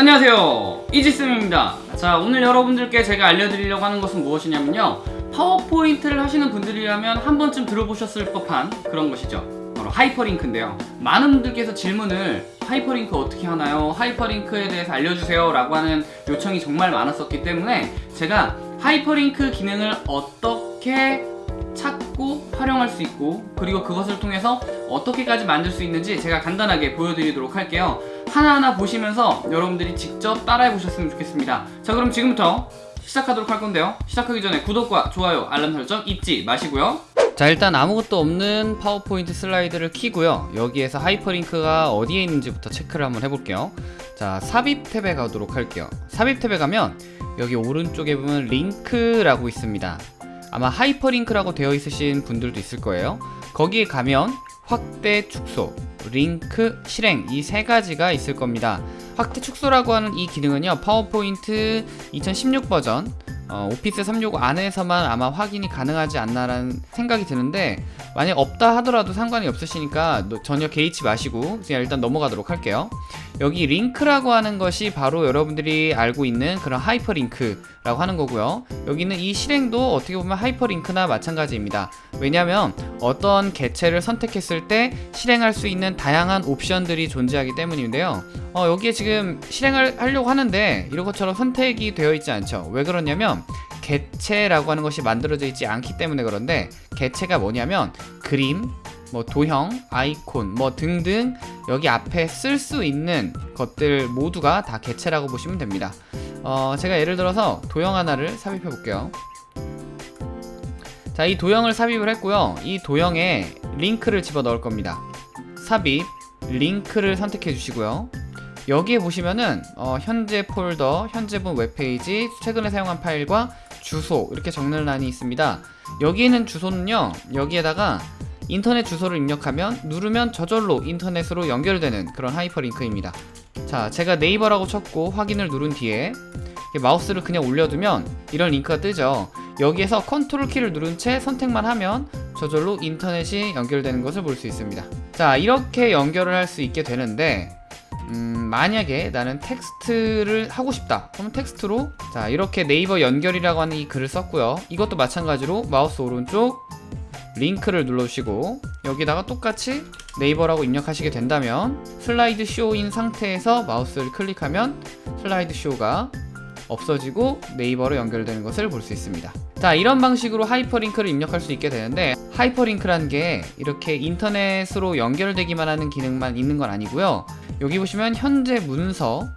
안녕하세요. 이지쌤입니다. 자 오늘 여러분들께 제가 알려드리려고 하는 것은 무엇이냐면요. 파워포인트를 하시는 분들이라면 한 번쯤 들어보셨을 법한 그런 것이죠. 바로 하이퍼링크인데요. 많은 분들께서 질문을 하이퍼링크 어떻게 하나요? 하이퍼링크에 대해서 알려주세요 라고 하는 요청이 정말 많았었기 때문에 제가 하이퍼링크 기능을 어떻게 찾고 활용할 수 있고 그리고 그것을 통해서 어떻게까지 만들 수 있는지 제가 간단하게 보여드리도록 할게요 하나하나 보시면서 여러분들이 직접 따라해 보셨으면 좋겠습니다. 자 그럼 지금부터 시작하도록 할 건데요. 시작하기 전에 구독과 좋아요 알람 설정 잊지 마시고요. 자 일단 아무것도 없는 파워포인트 슬라이드를 키고요. 여기에서 하이퍼링크가 어디에 있는지부터 체크를 한번 해볼게요. 자 삽입 탭에 가도록 할게요. 삽입 탭에 가면 여기 오른쪽에 보면 링크라고 있습니다. 아마 하이퍼링크라고 되어 있으신 분들도 있을 거예요. 거기에 가면 확대 축소, 링크, 실행 이 세 가지가 있을 겁니다. 확대 축소라고 하는 이 기능은요 파워포인트 2016 버전 어, 오피스 365 안에서만 아마 확인이 가능하지 않나라는 생각이 드는데 만약 없다 하더라도 상관이 없으시니까 전혀 개의치 마시고 그냥 일단 넘어가도록 할게요. 여기 링크라고 하는 것이 바로 여러분들이 알고 있는 그런 하이퍼링크라고 하는 거고요. 여기는 이 실행도 어떻게 보면 하이퍼링크나 마찬가지입니다. 왜냐하면 어떤 개체를 선택했을 때 실행할 수 있는 다양한 옵션들이 존재하기 때문인데요. 어, 여기에 지금 실행을 하려고 하는데 이런 것처럼 선택이 되어 있지 않죠. 왜 그러냐면 개체라고 하는 것이 만들어져 있지 않기 때문에 그런데 개체가 뭐냐면 그림 뭐 도형, 아이콘 뭐 등등 여기 앞에 쓸 수 있는 것들 모두가 다 개체라고 보시면 됩니다. 어, 제가 예를 들어서 도형 하나를 삽입해 볼게요. 자 이 도형을 삽입을 했고요. 이 도형에 링크를 집어 넣을 겁니다. 삽입 링크를 선택해 주시고요 여기에 보시면은 어, 현재 폴더, 현재 본 웹페이지, 최근에 사용한 파일과 주소 이렇게 적는 란이 있습니다. 여기 있는 주소는요 여기에다가 인터넷 주소를 입력하면 누르면 저절로 인터넷으로 연결되는 그런 하이퍼링크입니다. 자 제가 네이버라고 쳤고 확인을 누른 뒤에 마우스를 그냥 올려두면 이런 링크가 뜨죠. 여기에서 컨트롤 키를 누른 채 선택만 하면 저절로 인터넷이 연결되는 것을 볼 수 있습니다. 자 이렇게 연결을 할 수 있게 되는데 음, 만약에 나는 텍스트를 하고 싶다. 그러면 텍스트로 자 이렇게 네이버 연결이라고 하는 이 글을 썼고요. 이것도 마찬가지로 마우스 오른쪽 링크를 눌러주시고 여기다가 똑같이 네이버라고 입력하시게 된다면 슬라이드 쇼인 상태에서 마우스를 클릭하면 슬라이드 쇼가 없어지고 네이버로 연결되는 것을 볼 수 있습니다. 자 이런 방식으로 하이퍼링크를 입력할 수 있게 되는데 하이퍼링크란 게 이렇게 인터넷으로 연결되기만 하는 기능만 있는 건 아니고요 여기 보시면 현재 문서,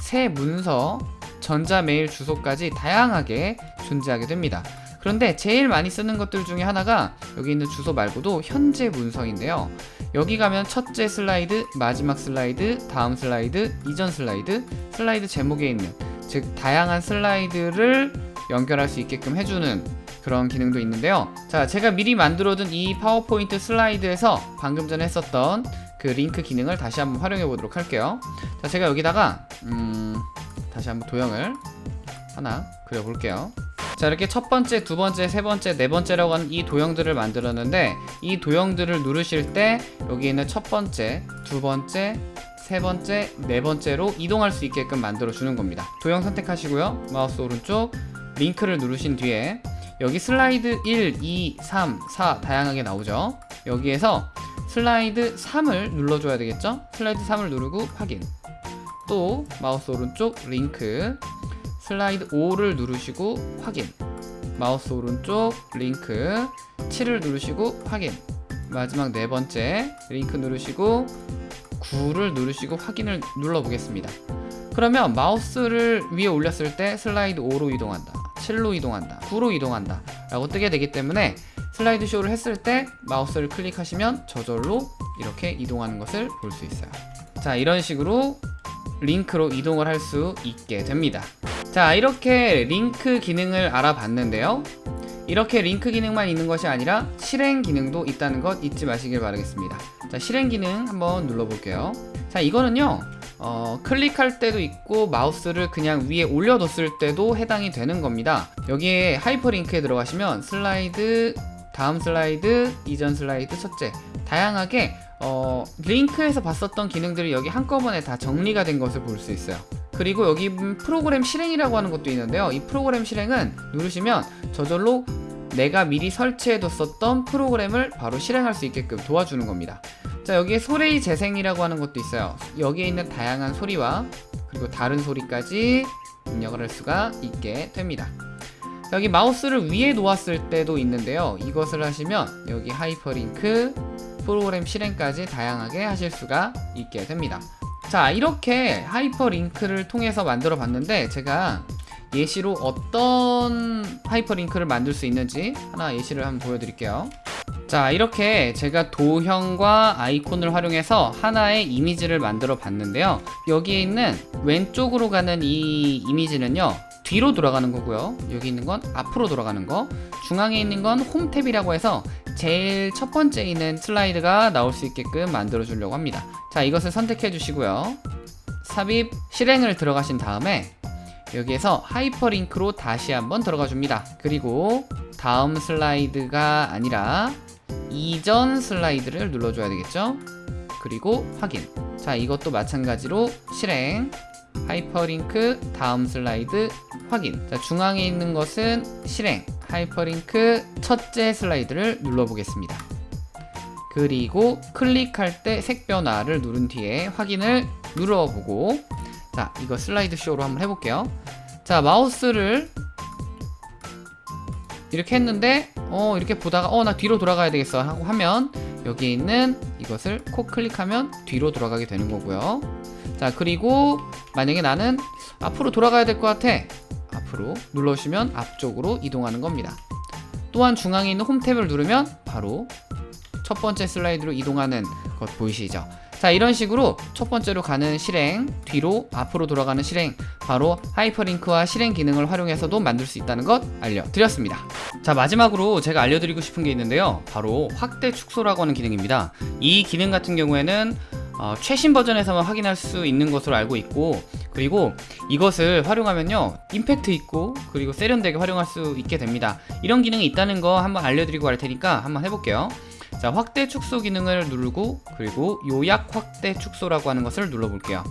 새 문서, 전자메일 주소까지 다양하게 존재하게 됩니다. 그런데 제일 많이 쓰는 것들 중에 하나가 여기 있는 주소 말고도 현재 문서인데요. 여기 가면 첫째 슬라이드, 마지막 슬라이드, 다음 슬라이드, 이전 슬라이드, 슬라이드 제목에 있는 즉 다양한 슬라이드를 연결할 수 있게끔 해주는 그런 기능도 있는데요. 자 제가 미리 만들어둔 이 파워포인트 슬라이드에서 방금 전에 했었던 그 링크 기능을 다시 한번 활용해 보도록 할게요. 자 제가 여기다가 음 다시 한번 도형을 하나 그려 볼게요. 자 이렇게 첫 번째, 두 번째, 세 번째, 네 번째라고 하는 이 도형들을 만들었는데 이 도형들을 누르실 때 여기 있는 첫 번째, 두 번째, 세 번째, 네 번째로 이동할 수 있게끔 만들어 주는 겁니다. 도형 선택하시고요. 마우스 오른쪽 링크를 누르신 뒤에 여기 슬라이드 1, 2, 3, 4 다양하게 나오죠. 여기에서 슬라이드 3을 눌러줘야 되겠죠? 슬라이드 3을 누르고 확인. 또 마우스 오른쪽 링크. 슬라이드 5를 누르시고 확인. 마우스 오른쪽 링크. 7을 누르시고 확인. 마지막 네 번째 링크 누르시고 9를 누르시고 확인을 눌러 보겠습니다. 그러면 마우스를 위에 올렸을 때 슬라이드 5로 이동한다. 7로 이동한다. 9로 이동한다. 라고 뜨게 되기 때문에 슬라이드 쇼를 했을 때 마우스를 클릭하시면 저절로 이렇게 이동하는 것을 볼 수 있어요. 자 이런 식으로 링크로 이동을 할 수 있게 됩니다. 자 이렇게 링크 기능을 알아봤는데요. 이렇게 링크 기능만 있는 것이 아니라 실행 기능도 있다는 것 잊지 마시길 바라겠습니다. 자 실행 기능 한번 눌러볼게요. 자 이거는요 어, 클릭할 때도 있고 마우스를 그냥 위에 올려뒀을 때도 해당이 되는 겁니다. 여기에 하이퍼링크에 들어가시면 슬라이드 다음 슬라이드 이전 슬라이드 첫째 다양하게 어, 링크에서 봤었던 기능들이 여기 한꺼번에 다 정리가 된 것을 볼 수 있어요 그리고 여기 프로그램 실행이라고 하는 것도 있는데요. 이 프로그램 실행은 누르시면 저절로 내가 미리 설치해뒀었던 프로그램을 바로 실행할 수 있게끔 도와주는 겁니다. 자 여기에 소리 재생이라고 하는 것도 있어요. 여기에 있는 다양한 소리와 그리고 다른 소리까지 입력을 할 수가 있게 됩니다. 여기 마우스를 위에 놓았을 때도 있는데요. 이것을 하시면 여기 하이퍼링크 프로그램 실행까지 다양하게 하실 수가 있게 됩니다. 자 이렇게 하이퍼링크를 통해서 만들어 봤는데 제가 예시로 어떤 하이퍼링크를 만들 수 있는지 하나 예시를 한번 보여드릴게요 자 이렇게 제가 도형과 아이콘을 활용해서 하나의 이미지를 만들어 봤는데요 여기에 있는 왼쪽으로 가는 이 이미지는요 뒤로 돌아가는 거고요. 여기 있는 건 앞으로 돌아가는 거. 중앙에 있는 건 홈탭이라고 해서 제일 첫 번째 있는 슬라이드가 나올 수 있게끔 만들어 주려고 합니다. 자 이것을 선택해 주시고요. 삽입 실행을 들어가신 다음에 여기에서 하이퍼링크로 다시 한번 들어가 줍니다. 그리고 다음 슬라이드가 아니라 이전 슬라이드를 눌러줘야 되겠죠? 그리고 확인. 자 이것도 마찬가지로 실행 하이퍼링크 다음 슬라이드 확인. 자 중앙에 있는 것은 실행. 하이퍼링크 첫째 슬라이드를 눌러보겠습니다. 그리고 클릭할 때 색 변화를 누른 뒤에 확인을 눌러보고 자 이거 슬라이드 쇼로 한번 해볼게요. 자 마우스를 이렇게 했는데 어 이렇게 보다가 어 나 뒤로 돌아가야 되겠어 하고 하면 여기에 있는 이것을 코 클릭하면 뒤로 돌아가게 되는 거고요 자 그리고 만약에 나는 앞으로 돌아가야 될 것 같아. 앞으로 눌러주시면 앞쪽으로 이동하는 겁니다. 또한 중앙에 있는 홈 탭을 누르면 바로 첫 번째 슬라이드로 이동하는 것 보이시죠? 자 이런 식으로 첫 번째로 가는 실행 뒤로 앞으로 돌아가는 실행 바로 하이퍼링크와 실행 기능을 활용해서도 만들 수 있다는 것 알려드렸습니다. 자 마지막으로 제가 알려드리고 싶은 게 있는데요. 바로 확대 축소라고 하는 기능입니다. 이 기능 같은 경우에는 어, 최신 버전에서만 확인할 수 있는 것으로 알고 있고 그리고 이것을 활용하면요 임팩트 있고 그리고 세련되게 활용할 수 있게 됩니다. 이런 기능이 있다는 거 한번 알려드리고 할 테니까 한번 해볼게요. 자 확대 축소 기능을 누르고 그리고 요약 확대 축소라고 하는 것을 눌러 볼게요.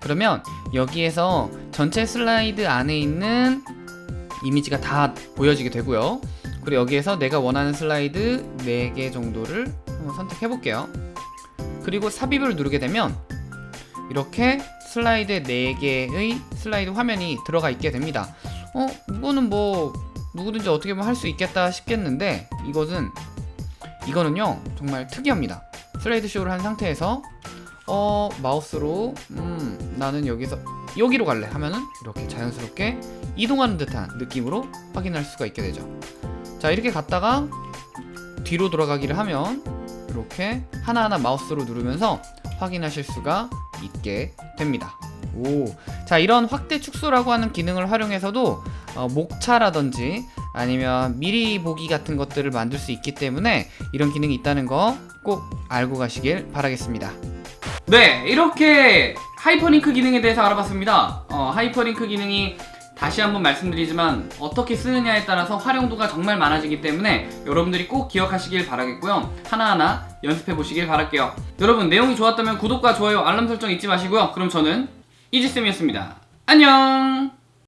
그러면 여기에서 전체 슬라이드 안에 있는 이미지가 다 보여지게 되고요. 그리고 여기에서 내가 원하는 슬라이드 4개 정도를 한번 선택해 볼게요 그리고 삽입을 누르게 되면 이렇게 슬라이드 4개의 슬라이드 화면이 들어가 있게 됩니다. 어 이거는 뭐 누구든지 어떻게 보면 할 수 있겠다 싶겠는데 이것은 이거는요 정말 특이합니다. 슬라이드 쇼를 한 상태에서 어 마우스로 음 나는 여기서 여기로 갈래 하면은 이렇게 자연스럽게 이동하는 듯한 느낌으로 확인할 수가 있게 되죠. 자 이렇게 갔다가 뒤로 돌아가기를 하면 이렇게 하나하나 마우스로 누르면서 확인하실 수가 있게 됩니다. 오, 자 이런 확대 축소라고 하는 기능을 활용해서도 어, 목차라든지 아니면 미리 보기 같은 것들을 만들 수 있기 때문에 이런 기능이 있다는 거 꼭 알고 가시길 바라겠습니다. 네 이렇게 하이퍼링크 기능에 대해서 알아봤습니다. 어, 하이퍼링크 기능이 다시 한번 말씀드리지만 어떻게 쓰느냐에 따라서 활용도가 정말 많아지기 때문에 여러분들이 꼭 기억하시길 바라겠고요. 하나하나 연습해 보시길 바랄게요. 여러분 내용이 좋았다면 구독과 좋아요 알람 설정 잊지 마시고요. 그럼 저는 이지쌤이었습니다. 안녕